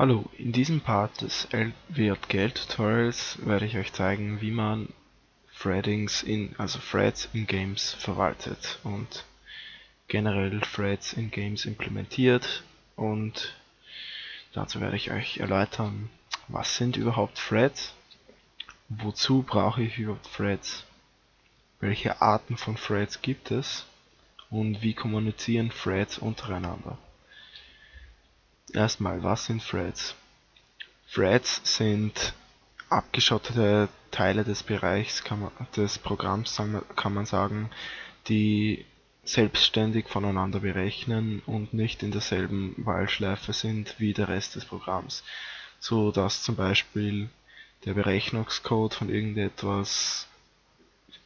Hallo, in diesem Part des LWJGL Tutorials werde ich euch zeigen, wie man Threadings in, also Threads in Games verwaltet und generell Threads in Games implementiert und dazu werde ich euch erläutern, was sind überhaupt Threads, wozu brauche ich überhaupt Threads, welche Arten von Threads gibt es und wie kommunizieren Threads untereinander. Erstmal, was sind Threads? Threads sind abgeschottete Teile des Bereichs man, des Programms, kann man sagen, die selbstständig voneinander berechnen und nicht in derselben Wahlschleife sind wie der Rest des Programms, so dass zum Beispiel der Berechnungscode von irgendetwas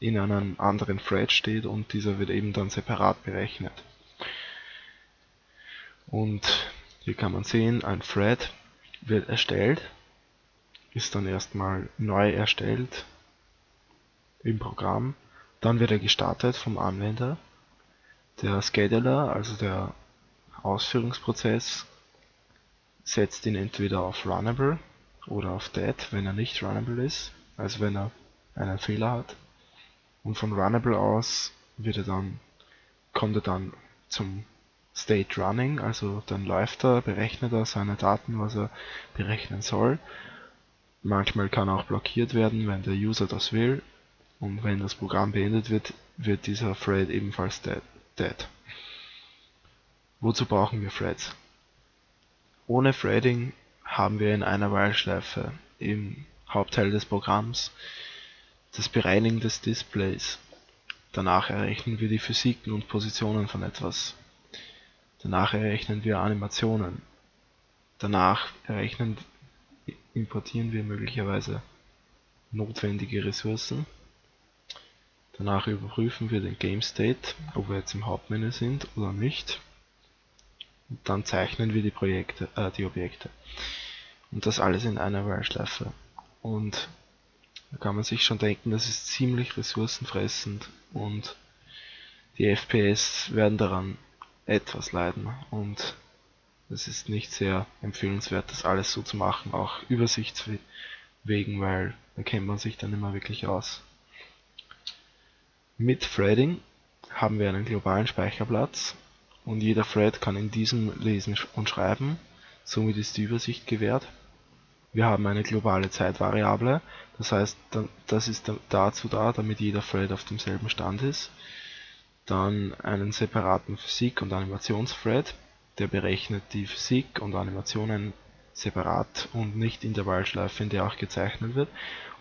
in einem anderen Thread steht und dieser wird eben dann separat berechnet. Und hier kann man sehen, ein Thread wird erstellt, ist dann erstmal neu erstellt im Programm, dann wird er gestartet vom Anwender. Der Scheduler, also der Ausführungsprozess, setzt ihn entweder auf Runnable oder auf Dead, wenn er nicht Runnable ist, also wenn er einen Fehler hat. Und von Runnable aus wird er dann, kommt er dann zum State Running, also dann läuft er, berechnet er seine Daten, was er berechnen soll. Manchmal kann auch blockiert werden, wenn der User das will. Und wenn das Programm beendet wird, wird dieser Thread ebenfalls dead. Wozu brauchen wir Threads? Ohne Threading haben wir in einer While-Schleife im Hauptteil des Programms das Bereinigen des Displays. Danach errechnen wir die Physiken und Positionen von etwas. Danach errechnen wir Animationen. Danach errechnen, importieren wir möglicherweise notwendige Ressourcen. Danach überprüfen wir den Game State, ob wir jetzt im Hauptmenü sind oder nicht. Und dann zeichnen wir die Projekte, äh, die Objekte. Und das alles in einer While-Schleife. Und da kann man sich schon denken, das ist ziemlich ressourcenfressend und die FPS werden daran etwas leiden. Und es ist nicht sehr empfehlenswert, das alles so zu machen, auch übersichtswegen, weil da kennt man sich dann immer wirklich aus. Mit Threading haben wir einen globalen Speicherplatz. Und jeder Thread kann in diesem lesen und schreiben, somit ist die Übersicht gewährt. Wir haben eine globale Zeitvariable, das heißt, das ist dazu da, damit jeder Thread auf demselben Stand ist dann einen separaten Physik- und Animationsthread, der berechnet die Physik und Animationen separat und nicht in der While-Schleife, in der auch gezeichnet wird.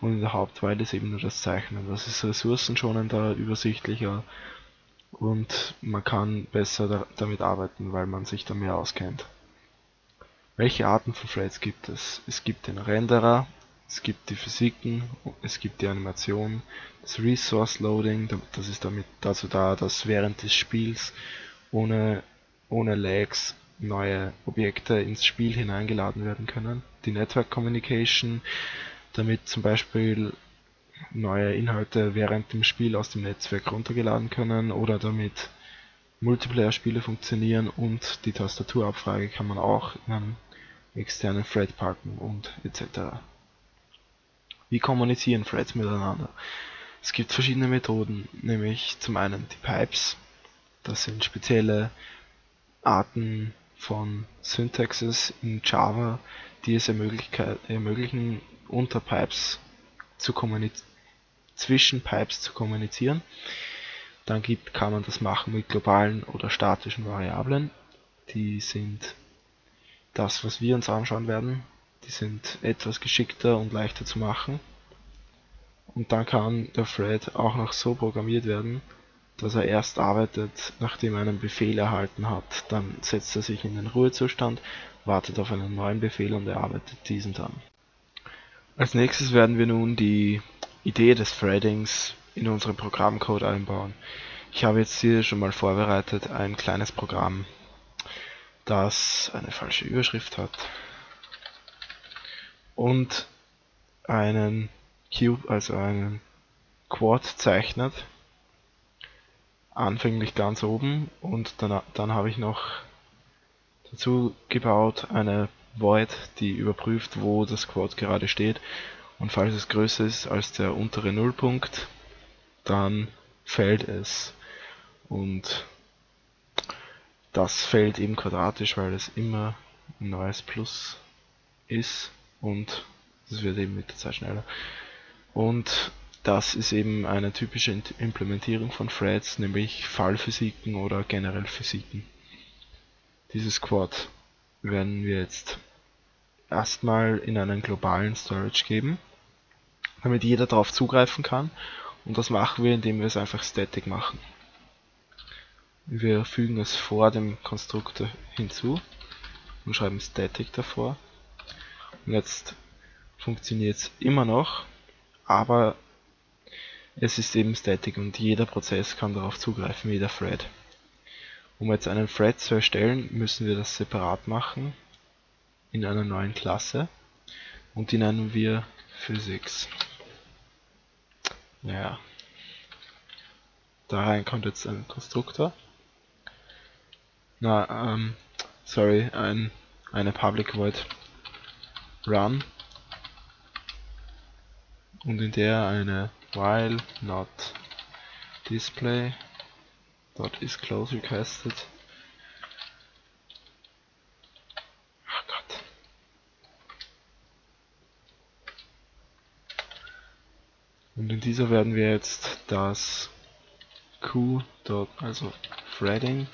Und in der Hauptweile ist eben nur das Zeichnen. Das ist ressourcenschonender, übersichtlicher und man kann besser da damit arbeiten, weil man sich da mehr auskennt. Welche Arten von Threads gibt es? Es gibt den Renderer, es gibt die Physiken, es gibt die Animation, das Resource Loading, das ist damit dazu da, dass während des Spiels ohne, ohne Lags neue Objekte ins Spiel hineingeladen werden können. Die Network Communication, damit zum Beispiel neue Inhalte während dem Spiel aus dem Netzwerk runtergeladen können oder damit Multiplayer-Spiele funktionieren und die Tastaturabfrage kann man auch in einem externen Thread packen und etc. Wie kommunizieren Threads miteinander? Es gibt verschiedene Methoden, nämlich zum einen die Pipes. Das sind spezielle Arten von Syntaxes in Java, die es ermöglichen, unter Pipes zu zwischen Pipes zu kommunizieren. Dann gibt, kann man das machen mit globalen oder statischen Variablen. Die sind das, was wir uns anschauen werden. Die sind etwas geschickter und leichter zu machen. Und dann kann der Thread auch noch so programmiert werden, dass er erst arbeitet, nachdem er einen Befehl erhalten hat. Dann setzt er sich in den Ruhezustand, wartet auf einen neuen Befehl und er arbeitet diesen dann. Als nächstes werden wir nun die Idee des Threadings in unseren Programmcode einbauen. Ich habe jetzt hier schon mal vorbereitet ein kleines Programm, das eine falsche Überschrift hat und einen Cube, also einen Quad zeichnet. Anfänglich ganz oben und dann, dann habe ich noch dazu gebaut eine Void, die überprüft, wo das Quad gerade steht. Und falls es größer ist als der untere Nullpunkt, dann fällt es. Und das fällt eben quadratisch, weil es immer ein neues Plus ist und es wird eben mit der Zeit schneller. Und das ist eben eine typische Implementierung von Threads, nämlich Fallphysiken oder generell Physiken. Dieses Quad werden wir jetzt erstmal in einen globalen Storage geben, damit jeder darauf zugreifen kann. Und das machen wir, indem wir es einfach static machen. Wir fügen es vor dem Konstruktor hinzu und schreiben static davor. Jetzt funktioniert es immer noch, aber es ist eben static und jeder Prozess kann darauf zugreifen, jeder Thread. Um jetzt einen Thread zu erstellen, müssen wir das separat machen in einer neuen Klasse und die nennen wir Physics. Ja. Da rein kommt jetzt ein Konstruktor. Na, ähm, sorry, ein, eine Public Void Run und in der eine while not display dot is close requested Gott. Und in dieser werden wir jetzt das q. also threading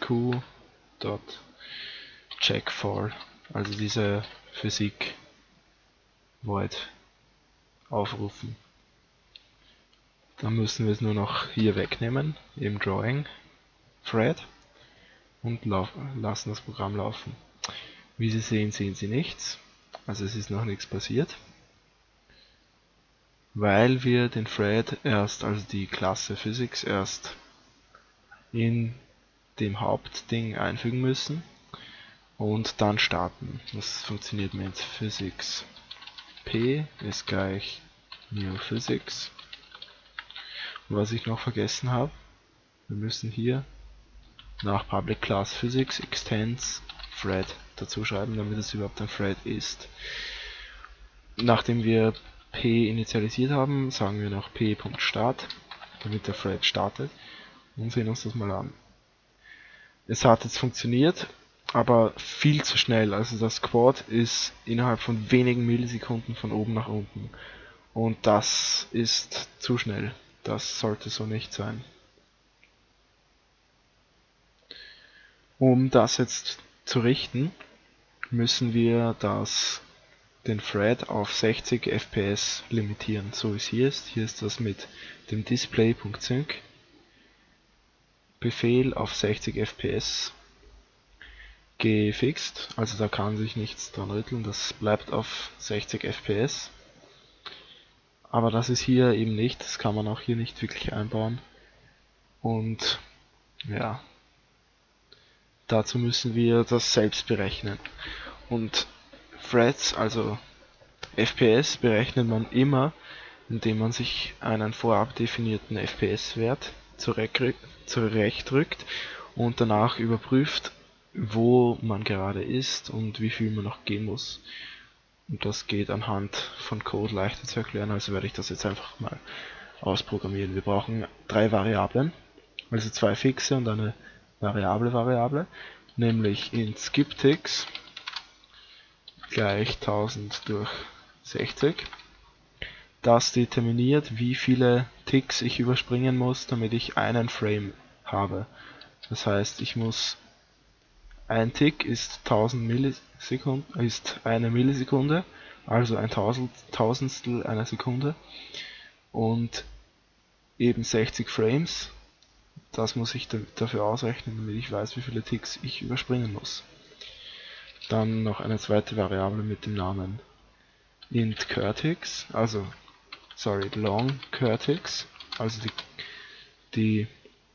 q. check for also diese Physik void aufrufen. Dann müssen wir es nur noch hier wegnehmen, im Drawing. Thread und lassen das Programm laufen. Wie Sie sehen, sehen Sie nichts, also es ist noch nichts passiert, weil wir den Thread erst, also die Klasse Physics erst in dem Hauptding einfügen müssen und dann starten. Das funktioniert mit Physics p ist gleich new physics. Und was ich noch vergessen habe, wir müssen hier nach public class physics extends thread dazu schreiben, damit es überhaupt ein Thread ist. Nachdem wir p initialisiert haben, sagen wir noch p.start, damit der Thread startet und sehen uns das mal an. Es hat jetzt funktioniert, aber viel zu schnell. Also das Quad ist innerhalb von wenigen Millisekunden von oben nach unten. Und das ist zu schnell. Das sollte so nicht sein. Um das jetzt zu richten, müssen wir das, den Thread auf 60 FPS limitieren, so wie es hier ist. Hier ist das mit dem Display.sync Befehl auf 60 FPS gefixt, also da kann sich nichts dran rütteln, das bleibt auf 60 FPS. Aber das ist hier eben nicht, das kann man auch hier nicht wirklich einbauen. Und ja, dazu müssen wir das selbst berechnen. Und Threads, also FPS, berechnet man immer, indem man sich einen vorab definierten FPS-Wert zurechtrückt und danach überprüft, wo man gerade ist und wie viel man noch gehen muss. Und das geht anhand von Code leichter zu erklären, also werde ich das jetzt einfach mal ausprogrammieren. Wir brauchen drei Variablen, also zwei fixe und eine variable Variable, nämlich in skipTicks gleich 1000 durch 60. Das determiniert, wie viele Ticks ich überspringen muss, damit ich einen Frame habe. Das heißt, ich muss ein Tick ist 1000 Millisekunden, ist eine Millisekunde, also ein Tausendstel einer Sekunde und eben 60 Frames. Das muss ich dafür ausrechnen, damit ich weiß, wie viele Ticks ich überspringen muss. Dann noch eine zweite Variable mit dem Namen int curtix, also sorry, long curtix, also die, die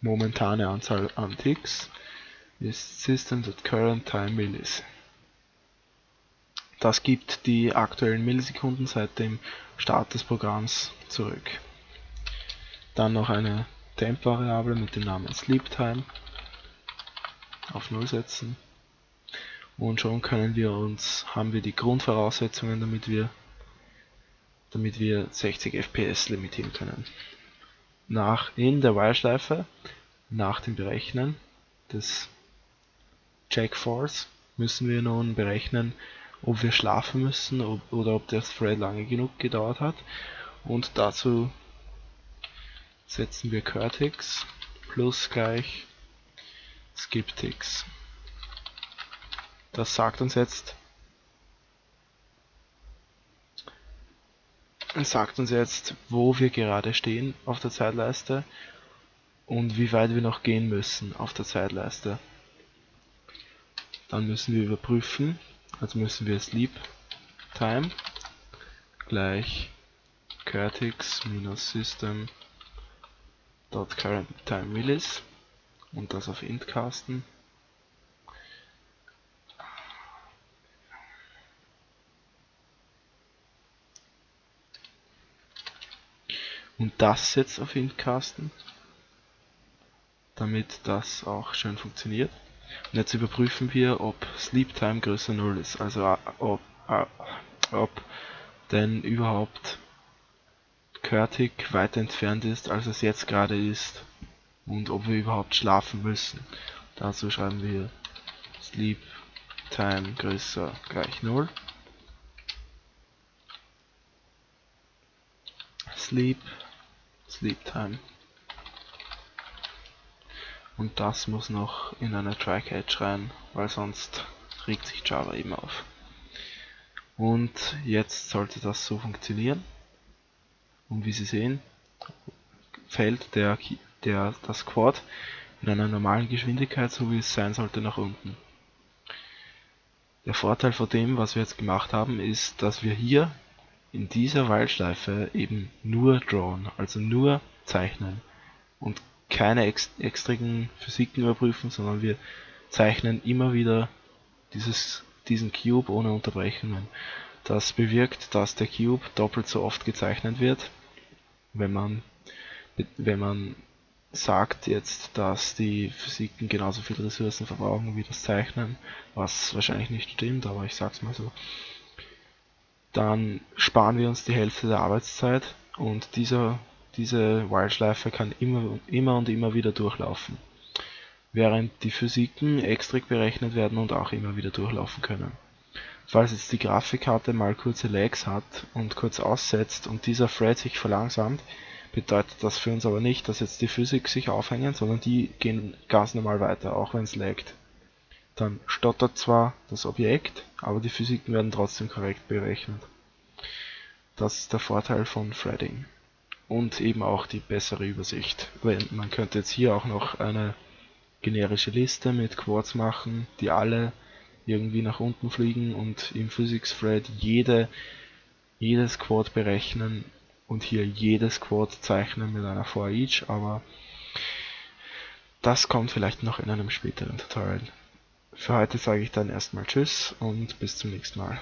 momentane Anzahl an Ticks ist System.currentTime-Millis. Das gibt die aktuellen Millisekunden seit dem Start des Programms zurück. Dann noch eine Temp-Variable mit dem Namen SleepTime auf 0 setzen und schon können wir uns, haben wir die Grundvoraussetzungen, damit wir, damit wir 60 FPS limitieren können. Nach, in der While-Schleife, nach dem Berechnen des Check Force, müssen wir nun berechnen, ob wir schlafen müssen oder ob der Thread lange genug gedauert hat. Und dazu setzen wir Curtix plus gleich SkipTix. Das sagt uns jetzt, sagt uns jetzt, wo wir gerade stehen auf der Zeitleiste und wie weit wir noch gehen müssen auf der Zeitleiste. Dann müssen wir überprüfen, also müssen wir sleep time gleich curtix minus system dot current time millis und das auf int casten. Und das jetzt auf int casten damit das auch schön funktioniert und jetzt überprüfen wir, ob Sleep Time größer 0 ist, also äh, ob, äh, ob denn überhaupt Curtic weiter entfernt ist, als es jetzt gerade ist und ob wir überhaupt schlafen müssen. Dazu schreiben wir Sleep Time größer gleich 0. Sleep, Sleep Time und das muss noch in eine Try-Catch rein, weil sonst regt sich Java eben auf. Und jetzt sollte das so funktionieren. Und wie Sie sehen, fällt der, der, das Quad in einer normalen Geschwindigkeit, so wie es sein sollte, nach unten. Der Vorteil von dem, was wir jetzt gemacht haben, ist, dass wir hier in dieser While-Schleife eben nur drawn, also nur zeichnen und keine ex extrigen Physiken überprüfen, sondern wir zeichnen immer wieder dieses, diesen Cube ohne Unterbrechungen. Das bewirkt, dass der Cube doppelt so oft gezeichnet wird, wenn man, wenn man sagt jetzt, dass die Physiken genauso viel Ressourcen verbrauchen wie das Zeichnen, was wahrscheinlich nicht stimmt, aber ich sag's mal so, dann sparen wir uns die Hälfte der Arbeitszeit und dieser diese While-Schleife kann immer, immer und immer wieder durchlaufen, während die Physiken extrig berechnet werden und auch immer wieder durchlaufen können. Falls jetzt die Grafikkarte mal kurze Lags hat und kurz aussetzt und dieser Thread sich verlangsamt, bedeutet das für uns aber nicht, dass jetzt die Physik sich aufhängen, sondern die gehen ganz normal weiter, auch wenn es laggt. Dann stottert zwar das Objekt, aber die Physiken werden trotzdem korrekt berechnet. Das ist der Vorteil von Threading und eben auch die bessere Übersicht. Man könnte jetzt hier auch noch eine generische Liste mit Quads machen, die alle irgendwie nach unten fliegen und im Physics Thread jede, jedes Quad berechnen und hier jedes Quad zeichnen mit einer for each, aber das kommt vielleicht noch in einem späteren Tutorial. Für heute sage ich dann erstmal Tschüss und bis zum nächsten Mal.